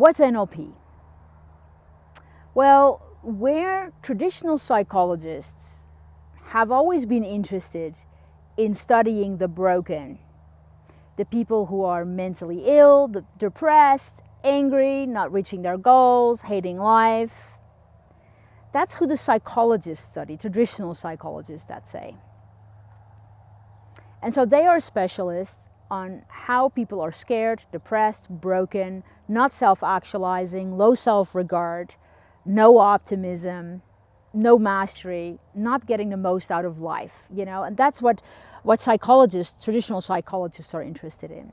what's NLP? Well, where traditional psychologists have always been interested in studying the broken, the people who are mentally ill, the depressed, angry, not reaching their goals, hating life. That's who the psychologists study, traditional psychologists that say. And so they are specialists on how people are scared, depressed, broken, not self-actualizing, low self-regard, no optimism, no mastery, not getting the most out of life, you know, and that's what, what psychologists, traditional psychologists are interested in.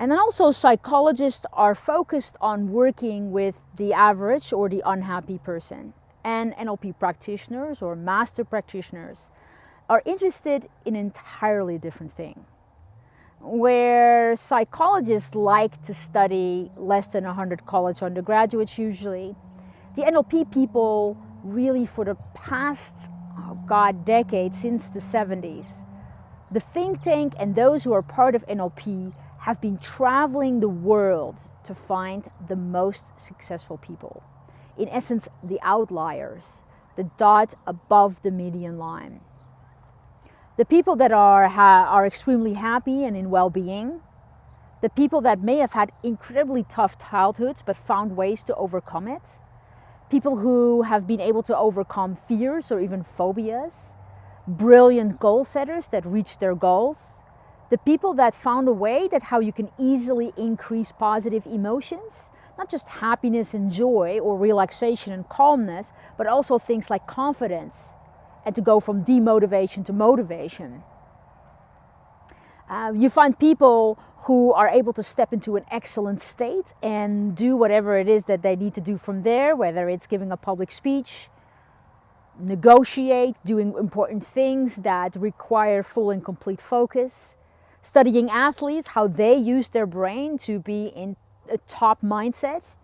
And then also psychologists are focused on working with the average or the unhappy person. And NLP practitioners or master practitioners are interested in an entirely different thing. Where psychologists like to study less than 100 college undergraduates usually, the NLP people really for the past, oh God, decades, since the 70s, the think tank and those who are part of NLP have been traveling the world to find the most successful people. In essence, the outliers, the dot above the median line. The people that are, are extremely happy and in well-being, the people that may have had incredibly tough childhoods but found ways to overcome it, people who have been able to overcome fears or even phobias, brilliant goal setters that reach their goals, the people that found a way that how you can easily increase positive emotions, not just happiness and joy or relaxation and calmness, but also things like confidence, and to go from demotivation to motivation. Uh, you find people who are able to step into an excellent state and do whatever it is that they need to do from there, whether it's giving a public speech, negotiate, doing important things that require full and complete focus, studying athletes, how they use their brain to be in a top mindset,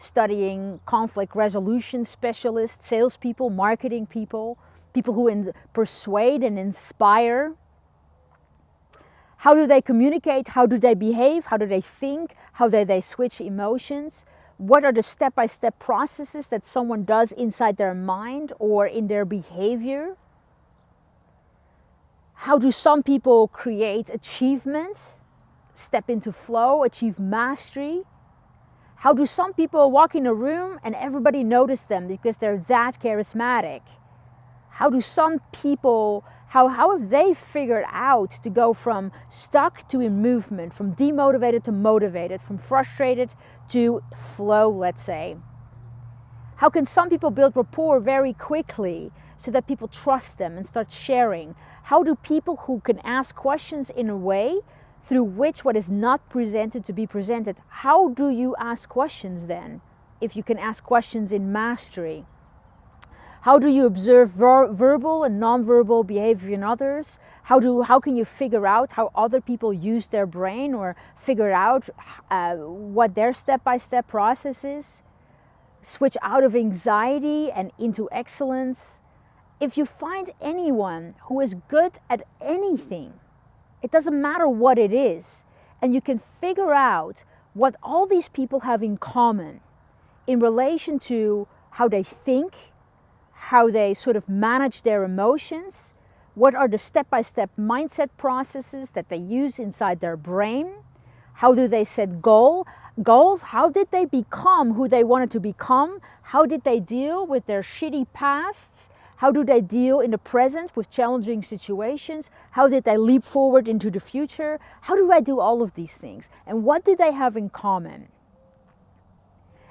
studying conflict resolution specialists, salespeople, marketing people, people who persuade and inspire. How do they communicate? How do they behave? How do they think? How do they switch emotions? What are the step-by-step -step processes that someone does inside their mind or in their behavior? How do some people create achievements, step into flow, achieve mastery? How do some people walk in a room and everybody notice them because they're that charismatic? How do some people, how, how have they figured out to go from stuck to in movement, from demotivated to motivated, from frustrated to flow, let's say? How can some people build rapport very quickly so that people trust them and start sharing? How do people who can ask questions in a way through which what is not presented to be presented, how do you ask questions then? If you can ask questions in mastery. How do you observe ver verbal and non-verbal behavior in others? How, do, how can you figure out how other people use their brain or figure out uh, what their step-by-step -step process is? Switch out of anxiety and into excellence. If you find anyone who is good at anything, it doesn't matter what it is, and you can figure out what all these people have in common in relation to how they think, how they sort of manage their emotions, what are the step-by-step -step mindset processes that they use inside their brain, how do they set goal, goals, how did they become who they wanted to become, how did they deal with their shitty pasts, how do they deal in the present with challenging situations? How did they leap forward into the future? How do I do all of these things? And what do they have in common?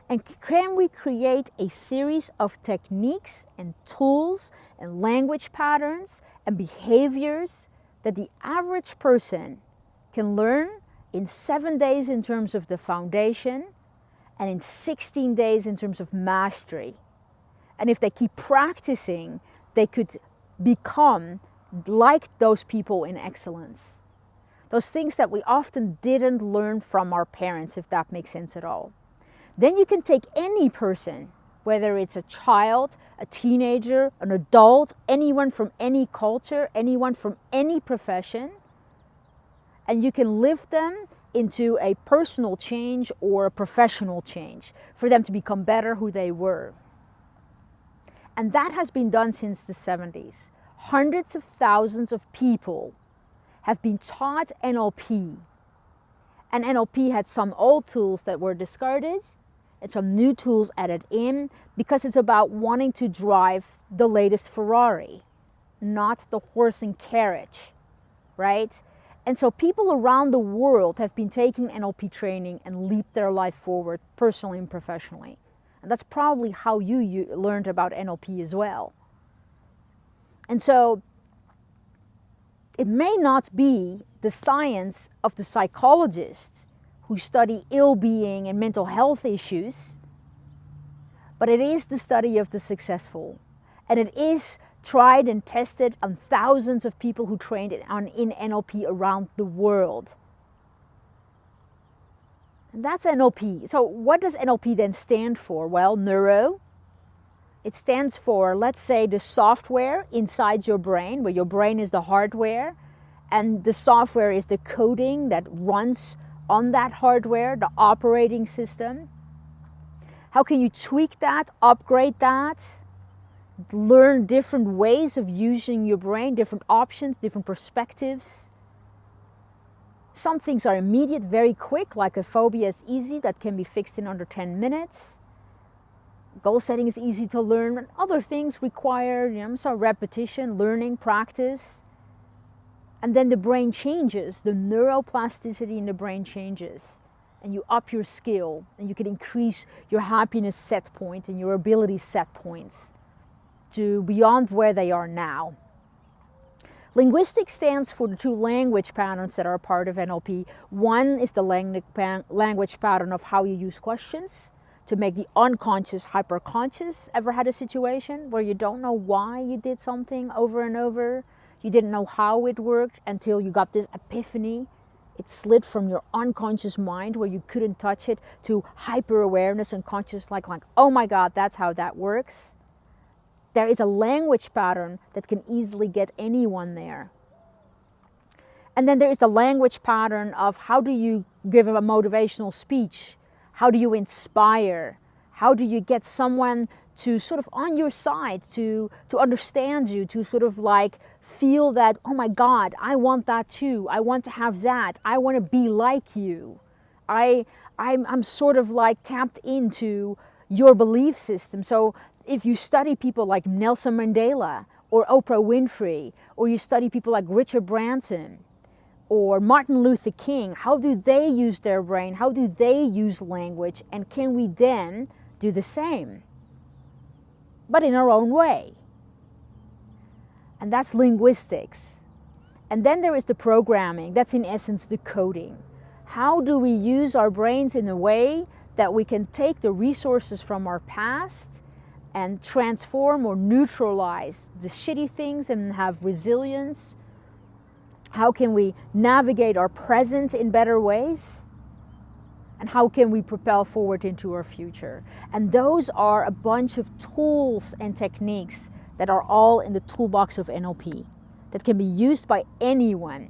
And can we create a series of techniques and tools and language patterns and behaviors that the average person can learn in seven days in terms of the foundation and in 16 days in terms of mastery. And if they keep practicing, they could become like those people in excellence. Those things that we often didn't learn from our parents, if that makes sense at all. Then you can take any person, whether it's a child, a teenager, an adult, anyone from any culture, anyone from any profession, and you can lift them into a personal change or a professional change for them to become better who they were. And that has been done since the 70s. Hundreds of thousands of people have been taught NLP. And NLP had some old tools that were discarded and some new tools added in because it's about wanting to drive the latest Ferrari, not the horse and carriage, right? And so people around the world have been taking NLP training and leaped their life forward personally and professionally. And that's probably how you, you learned about NLP as well. And so it may not be the science of the psychologists who study ill-being and mental health issues, but it is the study of the successful. And it is tried and tested on thousands of people who trained on, in NLP around the world. That's NLP. So what does NLP then stand for? Well, neuro. It stands for, let's say, the software inside your brain, where your brain is the hardware, and the software is the coding that runs on that hardware, the operating system. How can you tweak that, upgrade that, learn different ways of using your brain, different options, different perspectives. Some things are immediate, very quick, like a phobia is easy, that can be fixed in under 10 minutes. Goal setting is easy to learn. Other things require you know, some repetition, learning, practice. And then the brain changes, the neuroplasticity in the brain changes. And you up your skill and you can increase your happiness set point and your ability set points to beyond where they are now. Linguistics stands for the two language patterns that are part of NLP. One is the language pattern of how you use questions to make the unconscious hyperconscious. Ever had a situation where you don't know why you did something over and over? You didn't know how it worked until you got this epiphany. It slid from your unconscious mind where you couldn't touch it to hyper awareness and conscious like, like, oh my God, that's how that works there is a language pattern that can easily get anyone there. And then there is the language pattern of how do you give a motivational speech? How do you inspire? How do you get someone to sort of on your side, to, to understand you, to sort of like feel that, oh my God, I want that too. I want to have that. I want to be like you. I, I'm, I'm sort of like tapped into your belief system. So if you study people like Nelson Mandela or Oprah Winfrey, or you study people like Richard Branson or Martin Luther King, how do they use their brain? How do they use language? And can we then do the same? But in our own way. And that's linguistics. And then there is the programming. That's in essence the coding. How do we use our brains in a way that we can take the resources from our past and transform or neutralize the shitty things and have resilience? How can we navigate our present in better ways? And how can we propel forward into our future? And those are a bunch of tools and techniques that are all in the toolbox of NLP that can be used by anyone.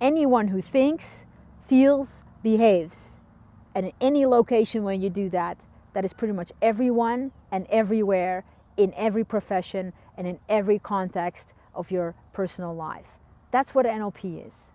Anyone who thinks, feels, behaves. And in any location when you do that, that is pretty much everyone and everywhere in every profession and in every context of your personal life. That's what NLP is.